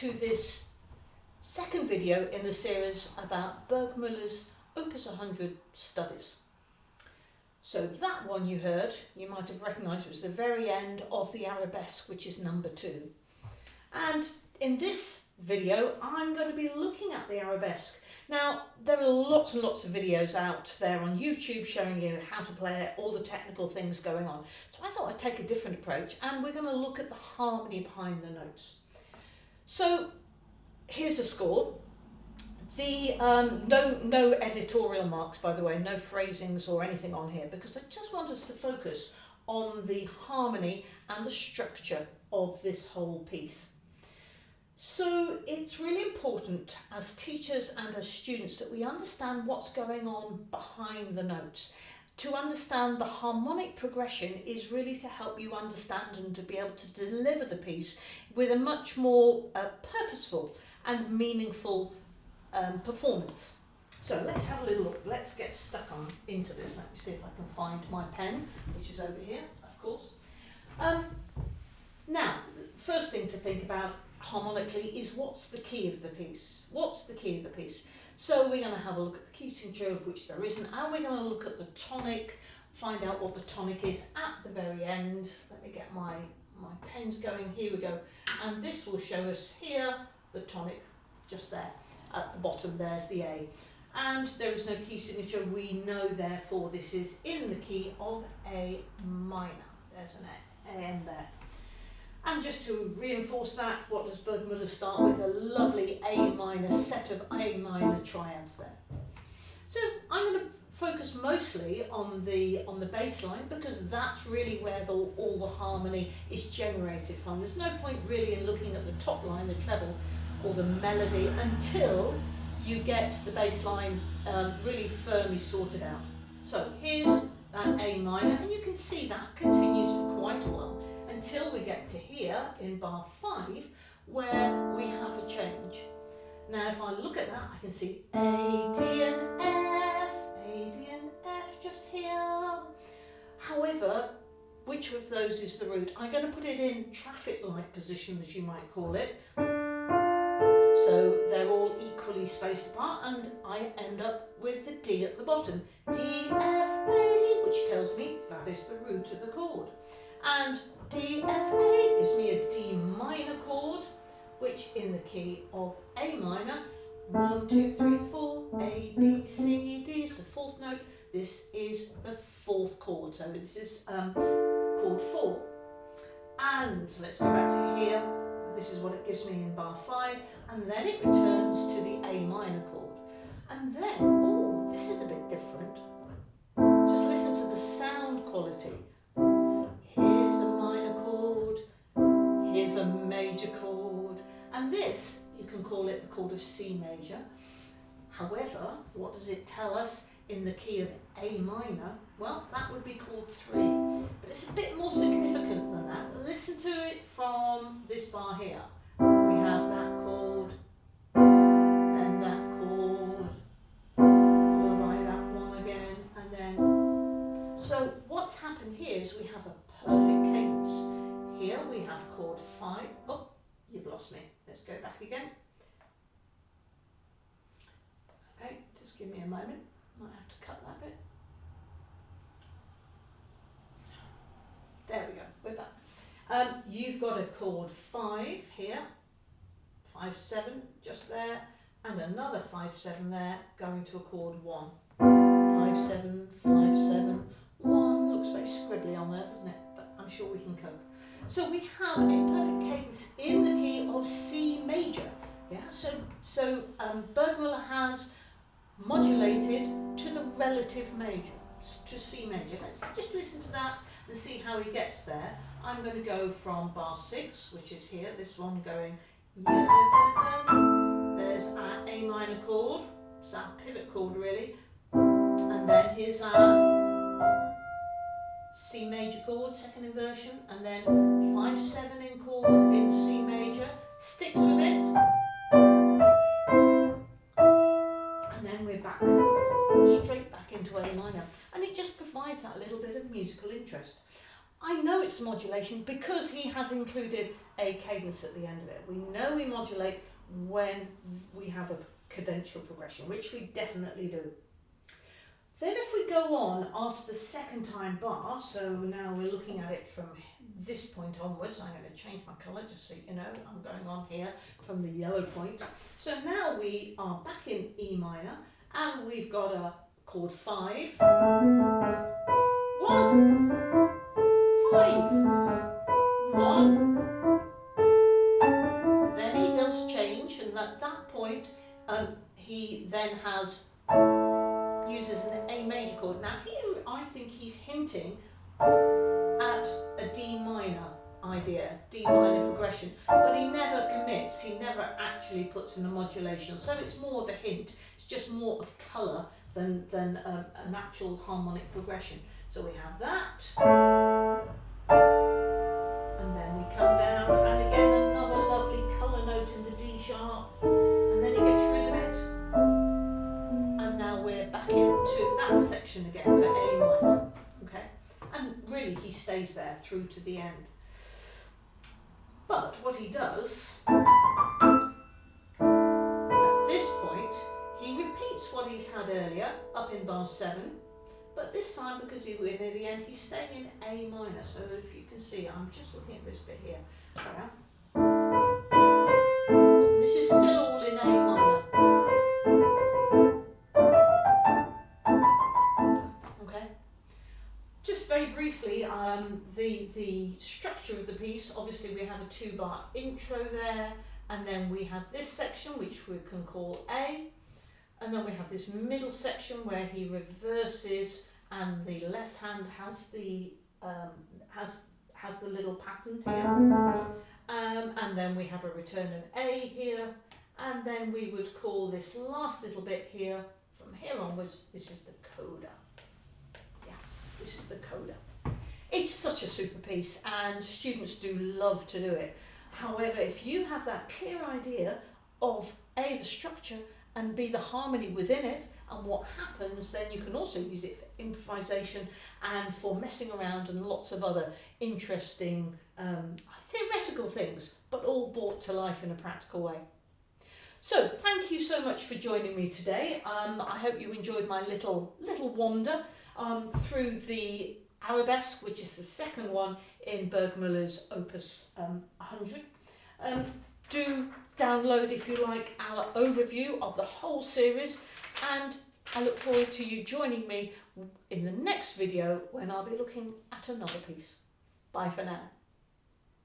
to this second video in the series about Burgmüller's Opus 100 studies. So that one you heard, you might have recognised it was the very end of the arabesque, which is number two. And in this video, I'm going to be looking at the arabesque. Now, there are lots and lots of videos out there on YouTube showing you how to play it, all the technical things going on. So I thought I'd take a different approach and we're going to look at the harmony behind the notes. So here's a score. The um, no no editorial marks by the way, no phrasings or anything on here because I just want us to focus on the harmony and the structure of this whole piece. So it's really important as teachers and as students that we understand what's going on behind the notes. To understand the harmonic progression is really to help you understand and to be able to deliver the piece with a much more uh, purposeful and meaningful um, performance. So let's have a little look. Let's get stuck on into this. Let me see if I can find my pen, which is over here, of course. Um, first thing to think about harmonically is what's the key of the piece? What's the key of the piece? So we're going to have a look at the key signature of which there isn't and we're going to look at the tonic, find out what the tonic is at the very end. Let me get my, my pens going, here we go. And this will show us here the tonic just there at the bottom there's the A. And there is no key signature, we know therefore this is in the key of A minor. There's an A, A M there. And just to reinforce that, what does Burgmüller start with? A lovely A minor set of A minor triads there. So I'm going to focus mostly on the on the bass line because that's really where the, all the harmony is generated from. There's no point really in looking at the top line, the treble or the melody until you get the bass line um, really firmly sorted out. So here's that A minor and you can see that continues for quite a while until we get to here in bar 5 where we have a change. Now if I look at that I can see A, D and F, A, D and F just here. However, which of those is the root? I'm going to put it in traffic light position as you might call it. So they're all equally spaced apart and I end up with the D at the bottom. D, F, A, which tells me that is the root of the chord. And D, F, A gives me a D minor chord, which in the key of A minor, one, two, three, four, A, B, C, D is the fourth note. This is the fourth chord, so this is um, chord four. And let's go back to here. This is what it gives me in bar five, and then it returns to the A minor chord. And then, oh, this is a bit different. Just listen to the sound quality. Chord and this, you can call it the chord of C major. However, what does it tell us in the key of A minor? Well, that would be chord 3. But it's a bit more significant than that. Listen to it from this bar here. We have that me. Let's go back again. Okay, just give me a moment. Might have to cut that bit. There we go, we're back. Um, you've got a chord 5 here, 5, 7 just there, and another 5, 7 there, going to a chord 1. 5, 7, 5, 7, 1. Looks very scribbly on there, doesn't it? But I'm sure we can cope. So we have a perfect cadence in the key of C major. Yeah, so, so um, Burgmüller has modulated to the relative major, to C major. Let's just listen to that and see how he gets there. I'm going to go from bar 6, which is here, this one going, there's our A minor chord, it's our pivot chord really, and then here's our C major chord, second inversion, and then 5-7 in chord in C major, sticks with it, and then we're back, straight back into A minor. And it just provides that little bit of musical interest. I know it's modulation because he has included a cadence at the end of it. We know we modulate when we have a cadential progression, which we definitely do. Then if go on after the second time bar, so now we're looking at it from this point onwards, I'm going to change my colour just so you know I'm going on here from the yellow point. So now we are back in E minor and we've got a chord 5, he's hinting at a D minor idea, D minor progression, but he never commits, he never actually puts in a modulation, so it's more of a hint, it's just more of colour than, than um, an actual harmonic progression. So we have that, and then we come down, and again another lovely colour note in the D sharp, and then he gets rid of it, and now we're back into that section again for A minor, really he stays there through to the end. But what he does, at this point, he repeats what he's had earlier up in bar 7, but this time because he we're near the end, he's staying in A minor. So if you can see, I'm just looking at this bit here. Um, the, the structure of the piece, obviously we have a two bar intro there, and then we have this section which we can call A, and then we have this middle section where he reverses and the left hand has the um, has has the little pattern here. Um, and then we have a return of A here and then we would call this last little bit here from here onwards this is the coda. Yeah this is the coda it's such a super piece and students do love to do it however if you have that clear idea of A the structure and B the harmony within it and what happens then you can also use it for improvisation and for messing around and lots of other interesting um, theoretical things but all brought to life in a practical way. So thank you so much for joining me today. Um, I hope you enjoyed my little little wander um, through the Arabesque, which is the second one in Burgmüller's Opus um, 100. Um, do download, if you like, our overview of the whole series and I look forward to you joining me in the next video when I'll be looking at another piece. Bye for now.